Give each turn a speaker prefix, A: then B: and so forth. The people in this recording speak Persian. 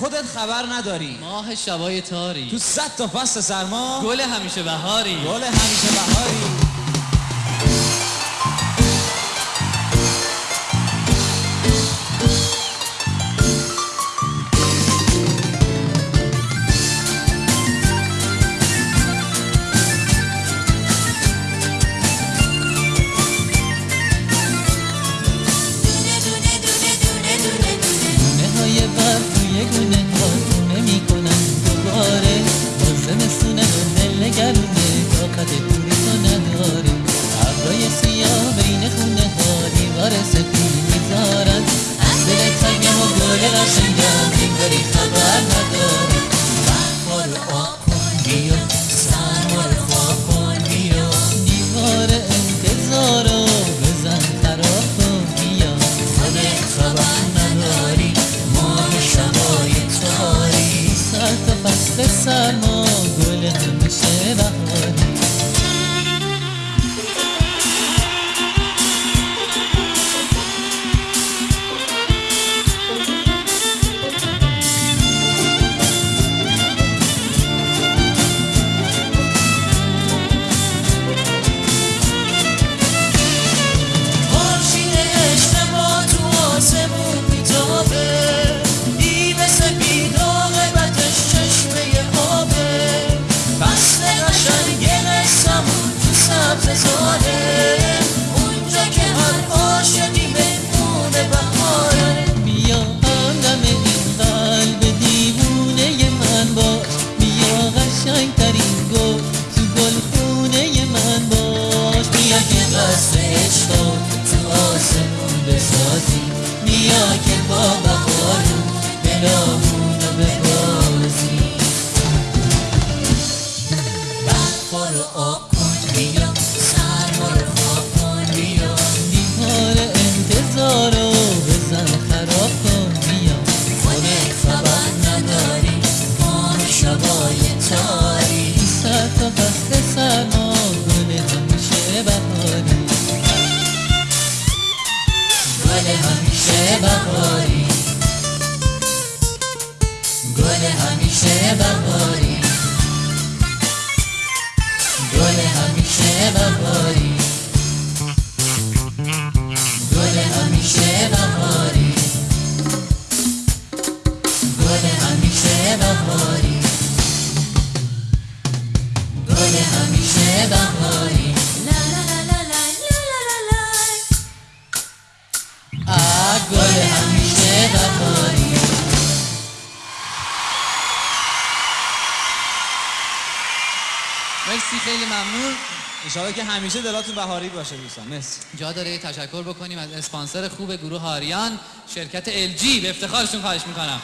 A: خودت خبر نداری.
B: ماه شبای تاری.
A: تو صد تا فصل سرما
B: گل همیشه بهاری.
A: گل همیشه بهاری.
B: تنگم و گل قشنگم انگاری خبر نداره برفا رو آب کن بیا سرما رو خواب کن بیا دیوار انتظارو بزن خراب کن بیا خودت خبر نداری ماه شبای تاری سر تا فصل سرما گل همیشه بهاری که با بهارون دلامون رو ببازی آب بهاری. گل همیشه بهاری. گل همیشه بهاری. گل همیشه بهاری. گل همیشه بهاری. مرسی خیلی ممنون.
A: انشاءالله که همیشه دلاتون بهاری باشه دوستان. مرسی.
B: جا داره تشکر بکنیم از اسپانسر خوب گروه آریان شرکت LG به افتخارشون خواهش می‌کنم.